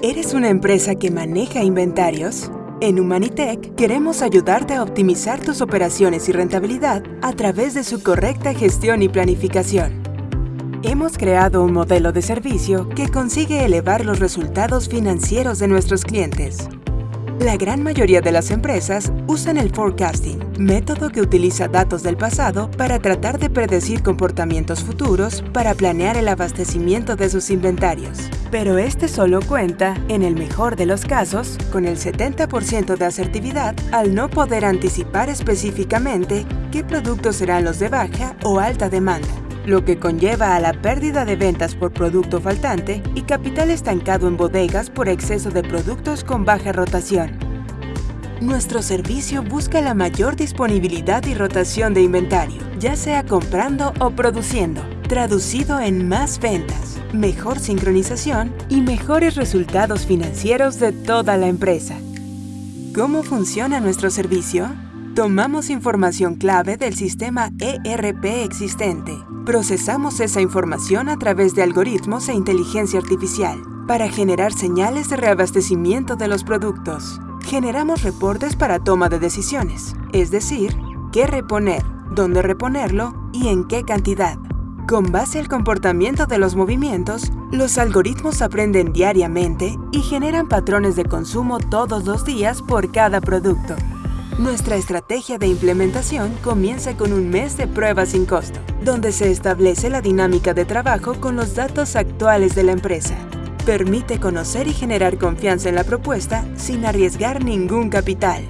¿Eres una empresa que maneja inventarios? En Humanitech queremos ayudarte a optimizar tus operaciones y rentabilidad a través de su correcta gestión y planificación. Hemos creado un modelo de servicio que consigue elevar los resultados financieros de nuestros clientes. La gran mayoría de las empresas usan el forecasting, método que utiliza datos del pasado para tratar de predecir comportamientos futuros para planear el abastecimiento de sus inventarios. Pero este solo cuenta, en el mejor de los casos, con el 70% de asertividad al no poder anticipar específicamente qué productos serán los de baja o alta demanda lo que conlleva a la pérdida de ventas por producto faltante y capital estancado en bodegas por exceso de productos con baja rotación. Nuestro servicio busca la mayor disponibilidad y rotación de inventario, ya sea comprando o produciendo, traducido en más ventas, mejor sincronización y mejores resultados financieros de toda la empresa. ¿Cómo funciona nuestro servicio? Tomamos información clave del sistema ERP existente. Procesamos esa información a través de algoritmos e inteligencia artificial para generar señales de reabastecimiento de los productos. Generamos reportes para toma de decisiones, es decir, qué reponer, dónde reponerlo y en qué cantidad. Con base al comportamiento de los movimientos, los algoritmos aprenden diariamente y generan patrones de consumo todos los días por cada producto. Nuestra estrategia de implementación comienza con un mes de prueba sin costo, donde se establece la dinámica de trabajo con los datos actuales de la empresa. Permite conocer y generar confianza en la propuesta sin arriesgar ningún capital.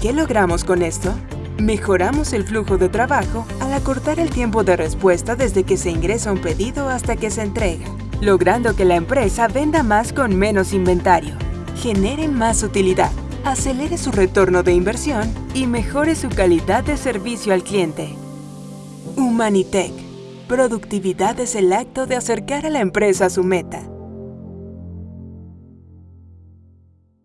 ¿Qué logramos con esto? Mejoramos el flujo de trabajo al acortar el tiempo de respuesta desde que se ingresa un pedido hasta que se entrega, logrando que la empresa venda más con menos inventario, genere más utilidad acelere su retorno de inversión y mejore su calidad de servicio al cliente. Humanitech. Productividad es el acto de acercar a la empresa a su meta.